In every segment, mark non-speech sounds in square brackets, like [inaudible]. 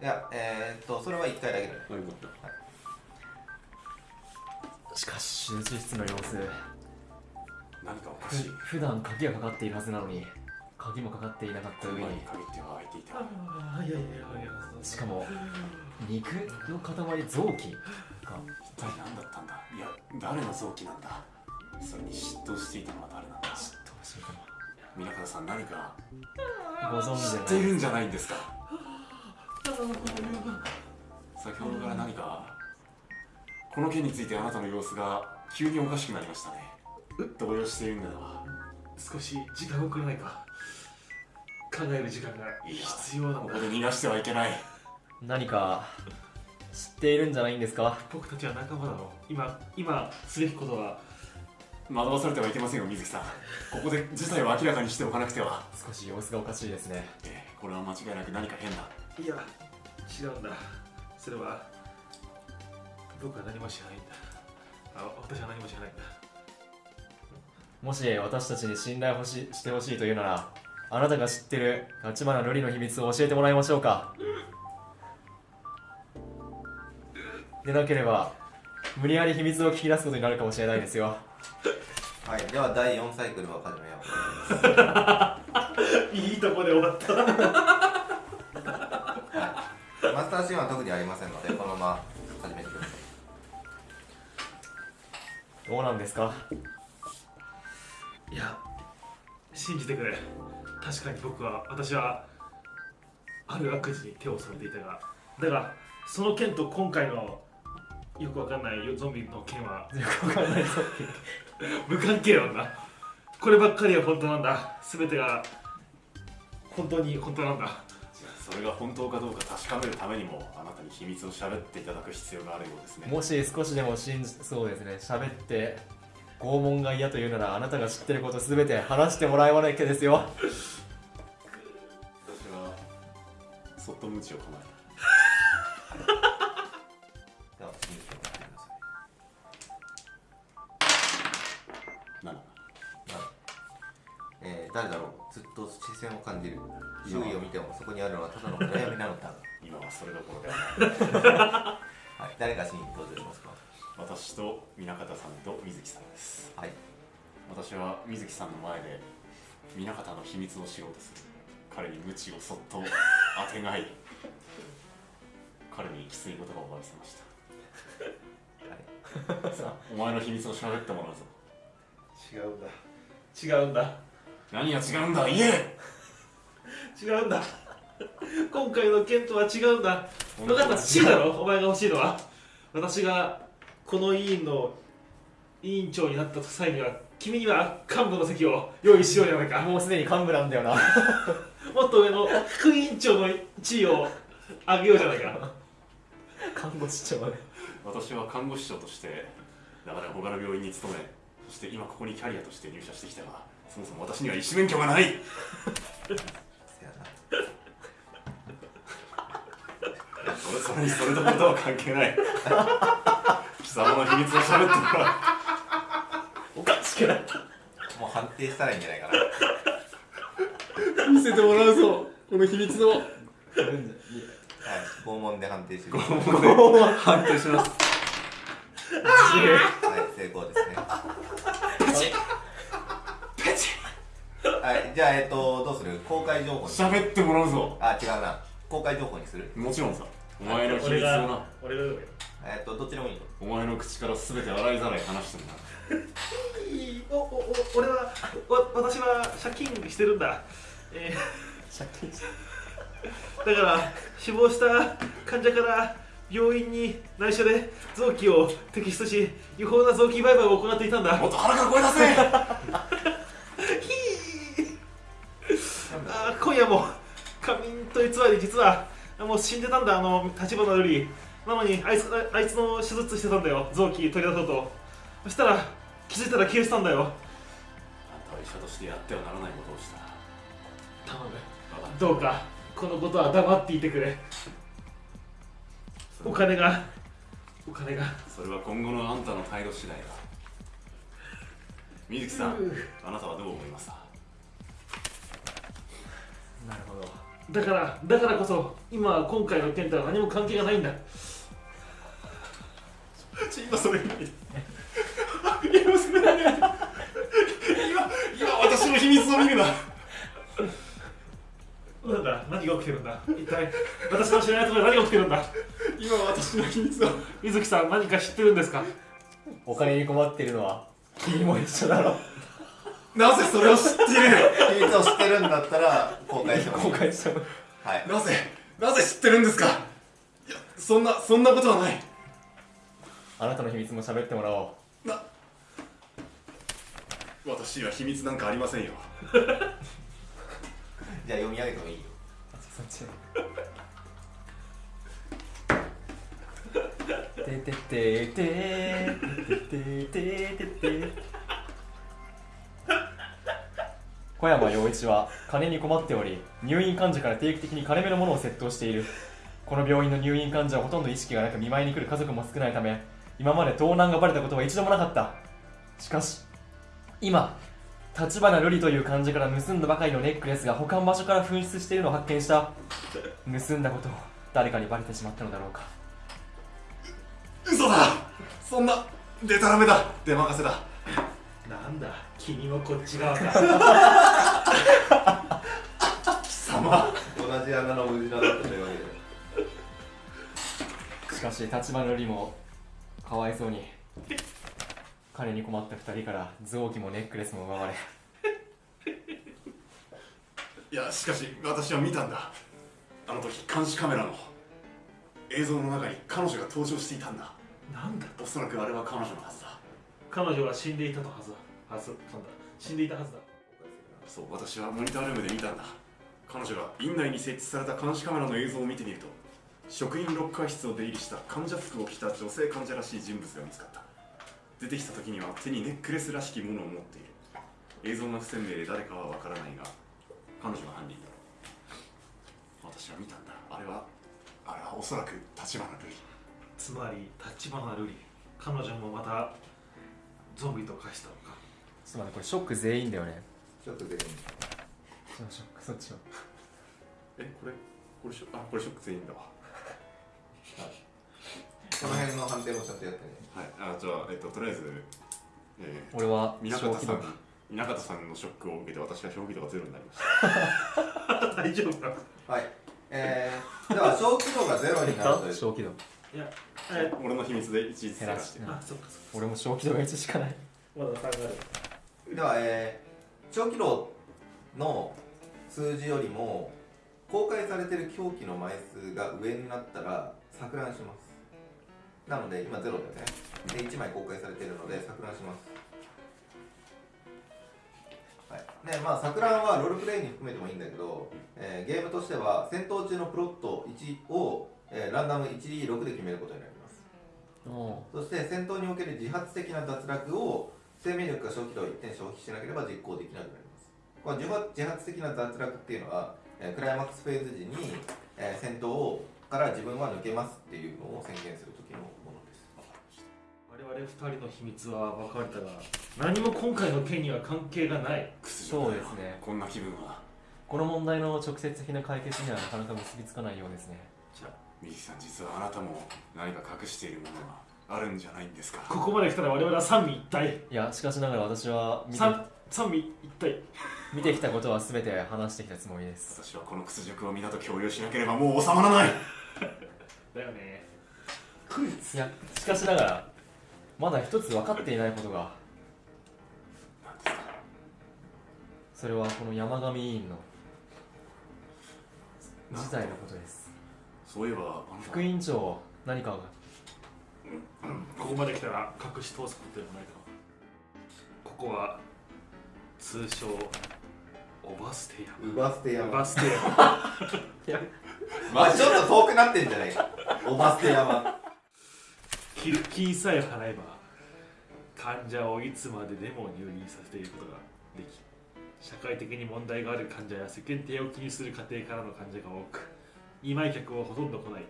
いやえー、っとそれは1回だけだよ。あよかったしかし手術室の様子。何かおかしい。ふ普段鍵がかかっているはずなのに鍵もかかっていなかった上前にに限っては開いていた。あいやいやいやいやしかも肉の塊臓器が一体何だったんだ？いや誰の臓器なんだ？それに嫉妬していたのは誰なんだ？どうしよう。か皆方さん何かなご存知知でないっているんじゃないんですか？先ほどから何かこの件についてあなたの様子が急におかしくなりましたね。動揺しているんだわ少し時間をくれないか？考える時間が必要な。んだここで逃がしてはいけない。何か知っているんじゃないんですか？僕たちは仲間だろ。う今今すべきことは。惑わされてはいけませんよ水木さん。ここで事態を明らかにしておかなくては。少し様子がおかしいですね。ええこれは間違いなく何か変だいや違うんだ。それは僕は何も知らないんだ。あ私は何も知らないんだ。もし私たちに信頼ほししてほしいというならあなたが知ってる立花瑠璃の秘密を教えてもらいましょうか。でなければ無理やり秘密を聞き出すことになるかもしれないですよ。はいでは第4サイクルを始めよう。[laughs] いいとこで終わった。はいマスターシーンは特にありませんのでこのまま始めてください。どうなんですか？いや信じてくれ。確かに僕は私はある悪事に手を染めていたが。だがその件と今回のよくわかんないゾンビの件はよくわかんないぞ無関係なんだ。こればっかりは本当なんだ。全てが本当に本当なんだそれが本当かどうか確かめるためにもあなたに秘密を喋っていただく必要があるようですね。もし少しでも信じそうですね。喋って拷問が嫌というならあなたが知ってることすべて話してもらわなきゃですよ。私はそっと鞭を構えでは次にしてもらってくださいた7なえー誰だろう？ずっと視線を感じる。周囲もそこにあるのはただの暗闇なのだ今はそれどころではないはい。誰がシーンに登場しますか？私と南方さんと水木さんです。はい。私は水木さんの前で南方の秘密を知ろうとする。彼に鞭をそっとあてがい。彼にきつい言葉を浴びせました。さあお前の秘密を喋ってもらうぞ違うんだ。違うんだ。何が違うんだ？言え！違うんだ今回の件とは違うんだ。分かった。知るだろ？お前が欲しいのは。私がこの委員の委員長になった際には君には幹部の席を用意しようじゃないか。もうすでに幹部なんだよな。[laughs] もっと上の副委員長の地位を上げようじゃないか。看護師長で私は看護師長としてだから他の病院に勤めそして今ここにキャリアとして入社してきたがそもそも私には医師免許がないにそれとことは関係ない。[laughs] 貴様の秘密を喋ってもらおかしくなった。もう判定したらいいんじゃないかな。う見せてもらうぞ。この秘密を。はい拷問で判定してください判定します。はい成功ですね。はいじゃあえっとどうする？公開情報に。喋ってもらうぞ。あ違うな。公開情報にする？もちろんさお前の秘密を俺がな俺がえっとどっちでもいいよ。お前の口から全て洗いざらい話してもらういいおおお俺はわ私は借金してるんだ、え借金？し [laughs] ーだから死亡した患者から病院に内緒で臓器を摘出し違法な臓器売買を行っていたんだ。もっと腹から声出せ。[laughs] ひー。あー今夜も仮眠と偽り実はもう死んでたんだあの立花よりなのにあいつああいつの手術してたんだよ。臓器取り出そうと。そしたら気づいたら消えてたんだよ。あんたは医者としてやってはならないことをした。頼む。どうかこのことは黙っていてくれ。お金がお金が。たそれは今後のあんたの態度次第だ。水木さんあなたはどう思いますか？なるほどだからだからこそ今今回の件とは何も関係がないんだ。ち今それ今それ今今私の秘密を見るな。なんだ？何が起きてるんだ？一体私の知らないところで何が起きてるんだ？今私の秘密を。水木さん何か知ってるんですか？お金に困っているのは君も一緒だろなぜそれを知っている秘密を知ってるんだったら公開してもいい。公開してもはい。なぜ？なぜ知ってるんですか？いやそんなそんなことはない。あなたの秘密も喋ってもらおう。な私には秘密なんかありませんよ。[laughs] じゃあ読み上げてもいいよ。そっち。[laughs] て。てててててててて小山陽一は金に困っており入院患者から定期的に金目のものを窃盗している。この病院の入院患者はほとんど意識がなく見舞いに来る家族も少ないため今まで盗難がバレたことは一度もなかった。しかし今立花瑠璃という患者から盗んだばかりのネックレスが保管場所から紛失しているのを発見した。盗んだことを誰かにバレてしまったのだろうか。嘘だ。そんなデタラメだ。出任せだ。なんだ君もこっち側か。貴様。同じ穴の無事なだったというわけで。しかし立花瑠璃もかわいそうに金に困った二人から臓器もネックレスも奪われ。いやしかし私は見たんだ。あの時監視カメラの映像の中に彼女が登場していたんだ。なんだ。おそらくあれは彼女のはずだ。彼女は死んでいたとはずだはずなんだ死んでいたはずだ。そう私はモニタールームで見たんだ。彼女が院内に設置された監視カメラの映像を見てみると職員ロッカー室を出入りした患者服を着た女性患者らしい人物が見つかった。出てきた時には手にネックレスらしきものを持っている。映像が不鮮明で誰かはわからないが彼女が犯人だ。私は見たんだ。あれはあれはおそらく立花瑠璃つまり立花瑠璃彼女もまたゾンビと化したの。かちょっと待ってこれショック全員だよね。ちょっと全員。そのショックそっちをえこれこれショあこれショック全員だ。わこの辺の判定もちゃんとやってね。はい。あじゃあえっととりあえずえー俺は南正気度方さん南方さんのショックを受けて私は正気度がゼロになりました。[laughs] 大丈夫か？はい。えー、では小規模がゼロになるという。正気度いやえ俺の秘密で一時ずらして。あそっかそっか俺も正気度が1しかない。まだ3があるでは、えー、長期路の数字よりも公開されている狂気の枚数が上になったら錯乱します。なので今ゼロだよね。で1枚公開されているので錯乱します。はい。ねまあ、錯乱はロールプレイに含めてもいいんだけど、えーゲームとしては戦闘中のプロット1を、えーランダム 1D6 で決めることになります。おそして戦闘における自発的な脱落を生命力が消費度を1点消費しなければ実行できなくなります。この自発自発的な脱落っていうのは、えークライマックスフェーズ時に、えー戦闘をから自分は抜けますっていうのを宣言する時のものです。我々2人の秘密は分かれたが何も今回の件には関係がない。そうですね。こんな気分は。この問題の直接的な解決にはなかなか結びつかないようですね。じゃあミキさん実はあなたも何か隠しているものがあるんじゃないんですか？ここまで来たら我々は三位一体。いやしかしながら私は見て三三位一体。見てきたことは全て話してきたつもりです。私はこの屈辱を皆と共有しなければもう収まらない。[laughs] だよね。いやしかしながらまだ一つ分かっていないことが。何ですかそれはこの山上委員の事態のことです。そういえば副委員長何かがここまで来たら隠し通すことでもないかここは通称オバステウバステ山バステ山まあちょっと遠くなってんじゃない？かオバステ山寄付金さえ払えば患者をいつまででも入院させていることができ社会的に問題がある患者や世間体を気にする家庭からの患者が多く見舞い客はほとんど来ない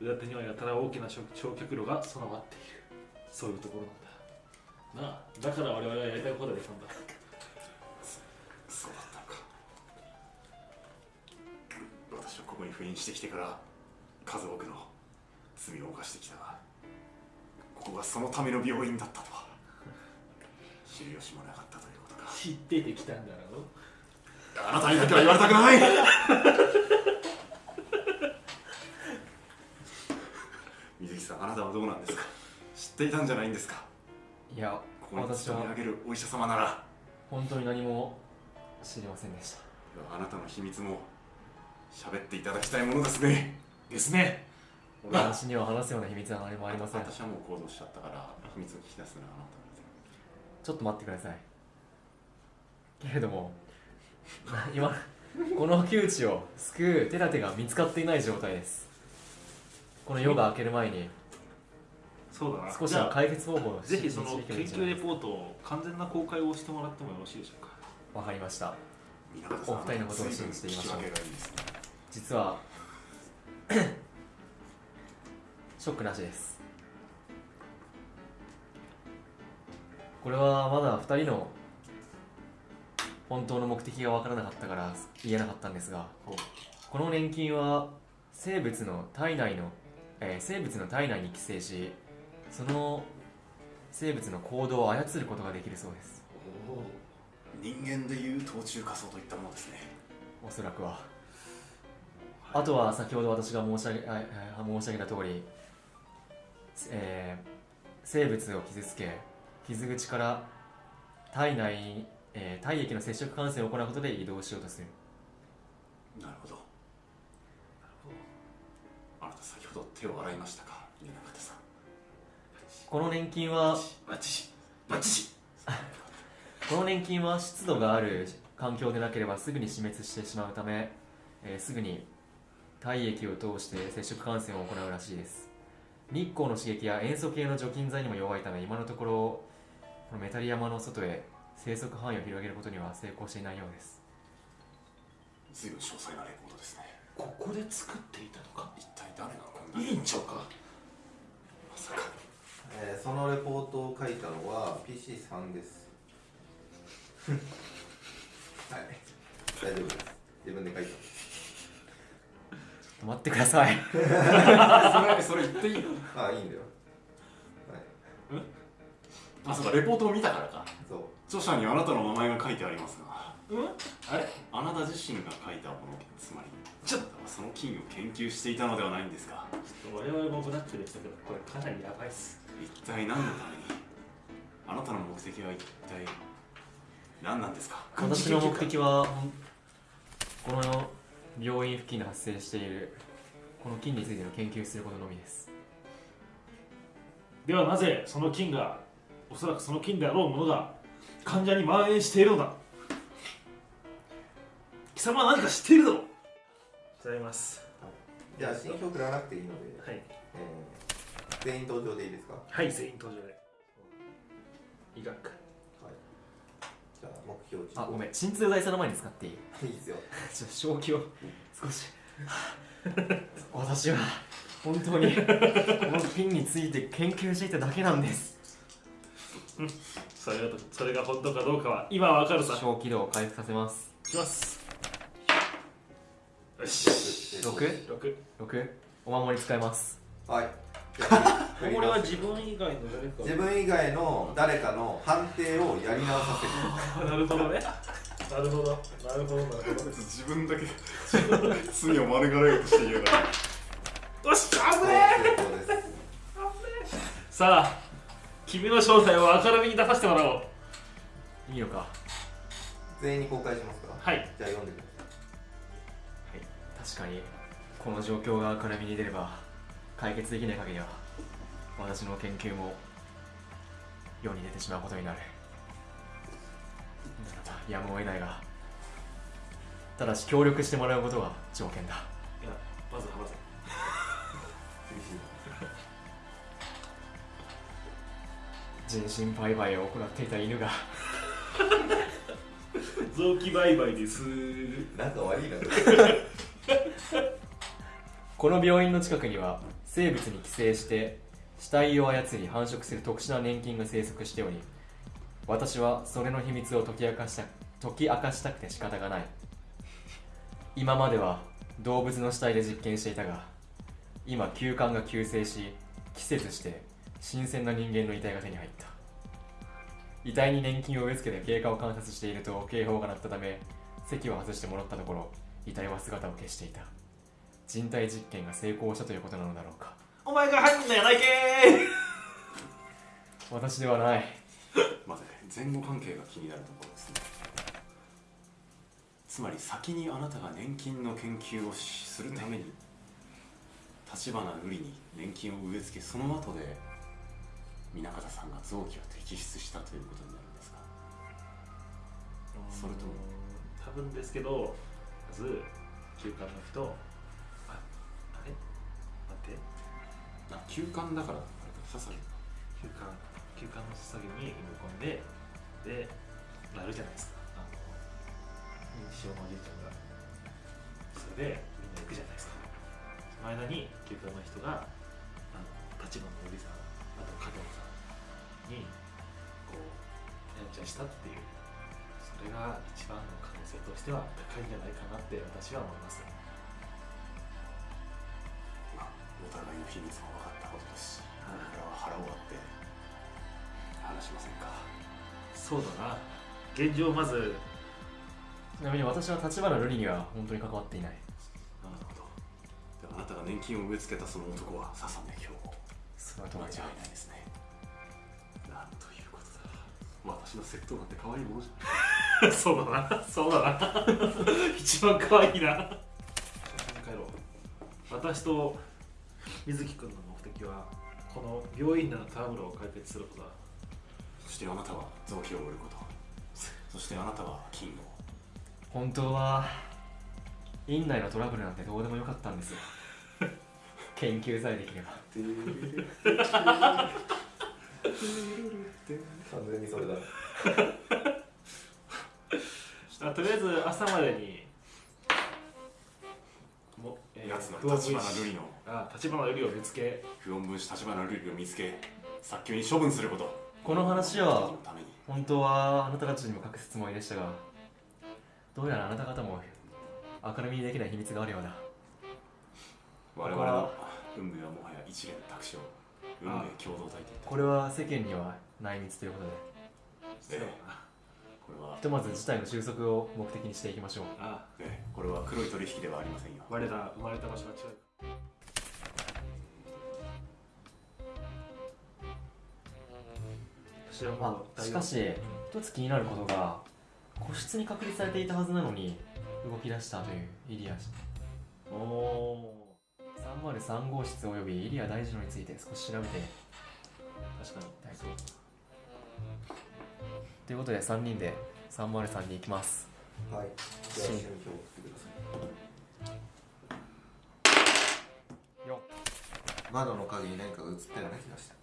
裏手にはやたら大きな焼焼却炉が備わっている。そういうところなんだ。なあだから我々はやりたいことができたんだ。そうだったのかこに赴任してきてから数多くの罪を犯してきたがここがそのための病院だったとは。[laughs] 知る由もなかったということか。知っててきたんだろあなたにだけは言われたくない水木さんあなたはどうなんですか？知っていたんじゃないんですか？いやここに勤め上げるお医者様なら。本当に何も知りませんでした。あなたの秘密も喋っていただきたいものですね。ですね。私には話すような秘密は何もありません。私はもう行動しちゃったから秘密を聞き出すのはあなたちょっと待ってください。けれども [laughs] 今この窮地を救う手立てが見つかっていない状態ですこの夜が明ける前にそうだな。少しじゃあは解決方法をぜひその研究レポートを完全な公開をしてもらってもよろしいでしょうか？かわかりました。お二人のことを信じていましょうね。実はショックなしです。これはまだ2人の本当の目的が分からなかったから言えなかったんですがこの年金は生物の体内の、えー生物の体内に寄生しその生物の行動を操ることができるそうです。人間でいう冬中仮想といったものですね。おそらくは。あとは先ほど私が申し上げ申し上げた通り、えー生物を傷つけ傷口から体内に、えー体液の接触感染を行うことで移動しようとする。なるほどあなた先ほど手を洗いましたか？皆方さん。この年金はバッチシバッチシ [laughs] この年金は湿度がある環境でなければすぐに死滅してしまうため、えーすぐに体液を通して接触感染を行うらしいです。日光の刺激や塩素系の除菌剤にも弱いため今のところこのメタリ山の外へ生息範囲を広げることには成功していないようです。随分詳細なレポートですねここで作っていたのか？一体誰がこんな委員長か？まさかえーそのレポートを書いたのは PC さんです。[laughs] はい。大丈夫です。自分で書いた。ちょっと待ってください。[laughs] それそれ言っていいの？ああいいんだよ。はい。あそうかレポートを見たからか。そう。著者にあなたの名前が書いてありますがうん？あれあなた自身が書いたものつまりちょっ。とその金を研究していたのではないんですか？我々もブラックでしたけどこれかなりやばいっす。一体何のためにあなたの目的は一体何なんですか？私の目的はこの病院付近で発生しているこの菌についての研究することのみです。ではなぜその菌がおそらくその菌であろうものが患者に蔓延しているのだ貴様は何か知っているだろう。ございます。じゃあ新表振らなくていいので、はい。えー全員登場でいいですか？はい全員登場で。医学。じゃあ目標値。あごめん。鎮痛剤その前に使っていい。いいですよ。[laughs] ちょっと正気を。少し。[laughs] 私は本当にこの菌について研究していただけなんです。それがそれが本当かどうかは今わかるさ。小気度を回復させます。いきますよし6 6 6お守り使います。はい。これは自分以外の誰か。自分以外の誰かの判定をやり直させる。あなるほどね。なるほど。なるほどなるほど。自分だけ罪を免れようとしているからよし危ねえ。さあ君の正体を明るみに出させてもらおう。いいのか。全員に公開しますか？はい。じゃあ読んでくだ確かにこの状況が明るみに出れば解決できない限りは私の研究も世に出てしまうことになる。ならばやむを得ないがただし協力してもらうことが条件だ。いやまず話せ。[laughs] 人身売買を行っていた犬が。[laughs] 臓器売買です。さい仲悪いな [laughs] この病院の近くには生物に寄生して死体を操り繁殖する特殊な年金が生息しており私はそれの秘密を解き明かした解き明かしたくて仕方がない。今までは動物の死体で実験していたが今休館が急逝し季節して新鮮な人間の遺体が手に入った。遺体に年金を植え付けて経過を観察していると警報が鳴ったため席を外して戻ったところ遺体は姿を消していた。人体実験が成功したということなのだろうか。お前が犯人やないけ私ではない。まず前後関係が気になるところですね。つまり先にあなたが年金の研究をするために立花瑠璃に年金を植え付けその後で南方さんが臓器を摘出したということになるんですか？それとも多分ですけどまず休館の人ああれ待って。あ休館だから。あれか刺さる。休館。休館の捧げに埋め込んででなるじゃないですか。あの認知症のおじいちゃんが。それでみんな行くじゃないですか。その間に休館の人があの立花のおじさんあと加藤さんにこうやんちゃしたっていう。それが一番の可能性としては高いんじゃないかなって私は思います秘密も分かったことですしこれからは腹を割って話しませんか？そうだな。現状まず。ちなみに私は立花瑠璃には本当に関わっていない。なるほど。であなたが年金を植え付けたその男は笹目兵庫その通り間違いないですね。なんということだ。私の窃盗なんて可愛いものじゃ [laughs] そうだな、そうだな。[laughs] 一番可愛いな。帰ろう。私と水木君の目的は、この病院内のトラブルを解決することだ。そしてあなたは臓器を売ること。そしてあなたは金を。本当は院内のトラブルなんてどうでもよかったんですよ。[laughs] 研究さえできれば。完全にそれだあとりあえず朝までに、やつの立花瑠璃の。あ立花瑠璃を見つけ、不穏分子立花瑠璃を見つけ早急に処分すること。この話は本当はあなたたちにも隠すつもりでしたがどうやらあなた方も明るみにできない秘密があるようだ。我々の運命はもはや一連卓上運命共同体といった。これは世間には内密ということで。そうだな。これは。ひとまず事態の収束を目的にしていきましょう。あねこれは黒い取引ではありませんよ。我ら生まれた場所は違う。私はもあしかし一つ気になることが個室に隔離されていたはずなのに動き出したというイリアおお303号室およびイリア大二郎について少し調べて確かに。はいということで3人で303に行きます。はい。じゃあてくださいよ窓の影に何かが映ったような気がした。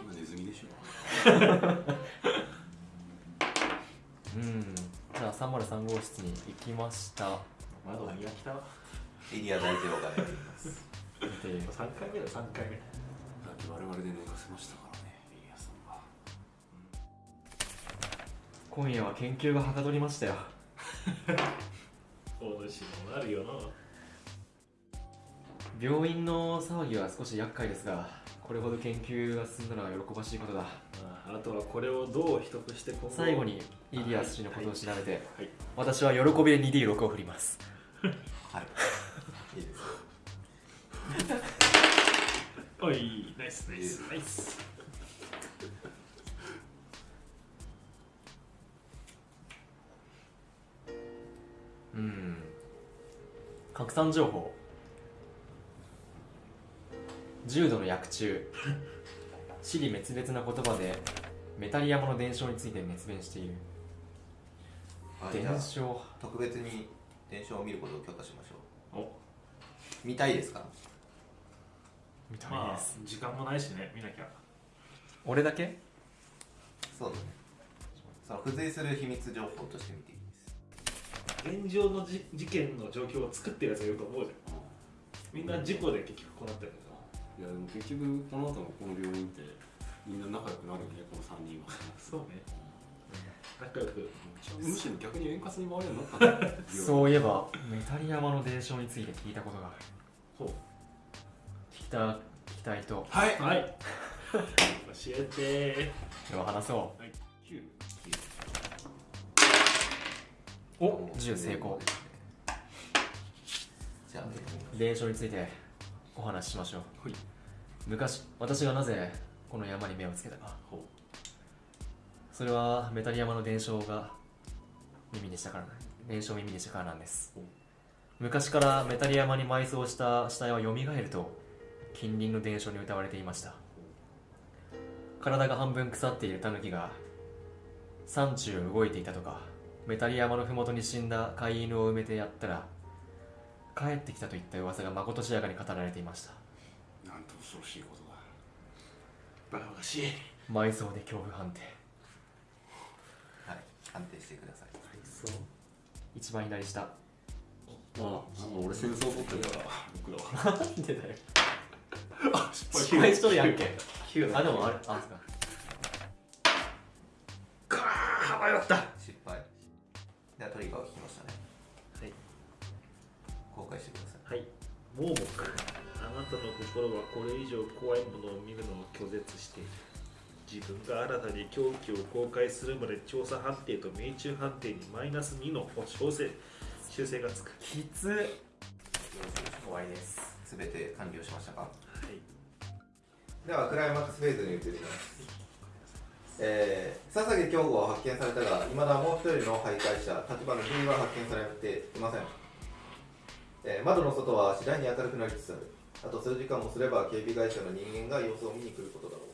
今ネズミでしょ。うん。じゃあ303号室に行きました。窓が開きた。わエリア大二郎が寝ています。見て3回目だ3回目。さっき我々で寝かせましたか。ら今夜は研究がはかどりましたよ。お主もなるよな病院の騒ぎは少し厄介ですがこれほど研究が進んだのは喜ばしいことだ。ああとはこれをどう秘匿して今後最後にイリアス氏のことを調べて、はい私は喜びで 2D6 を振ります。[laughs] はい。いいですよ。[laughs] おいナイスナイスナイスうん。拡散情報。重度の薬中。死に滅裂な言葉でメタリアモの伝承について熱弁している。はいじゃあ伝承。特別に伝承を見ることを許可しましょう。お。見たいですか？みたいまあです、時間もないしね見なきゃ。俺だけ？そうだね。その付随する秘密情報として見ていい。です現状のじ事件の状況を作ってるやつがいると思うじゃん。みんな事故で結局こうなってるいやでも結局この後のこの病院ってみんな仲良くなるよねこの3人は。[laughs] そうね。仲良く。むしろ逆に円滑に回るようになった [laughs] んだそういえばメタリ山の伝承について聞いたことがある。ほう。聞きた聞きたいとはい。はい。[laughs] 教えてでは話そ9うお10成功。じゃあ伝承についてお話ししましょう。はい。昔私がなぜこの山に目をつけたか。ほそれはメタリ山の伝承が耳にしたからな伝承を耳にしたからなんです。お昔からメタリ山に埋葬した死体は蘇ると近隣の伝承に歌われていました。体が半分腐っているタヌキが山中を動いていたとかメタリ山の麓に死んだ飼い犬を埋めてやったら帰ってきたといった噂がまことしやかに語られていました。うなんと恐ろしいことだ。バカバカしい。埋葬で恐怖判定。はい判定してください。そう。一番左下。ああ俺戦争取ってるから僕だわなんでだよ。あ失敗。失敗しとるやんけ。9あでもあれあそうか。かー迷ったではトリガーを引きましたね。はい。公開してください。はい。盲目あなたの心はこれ以上怖いものを見るのを拒絶している自分が新たに凶器を公開するまで調査判定と命中判定にマイナス2の修正修正がつく。きつ終わりです。すべて完了しましたか？はい。ではクライマックスフェーズに移りますえー、笹毛京吾は発見されたが、いまだもう一人の徘徊者、立花 V は発見されていません。えー窓の外は次第に明るくなりつつある。あと数時間もすれば警備会社の人間が様子を見に来ることだろう。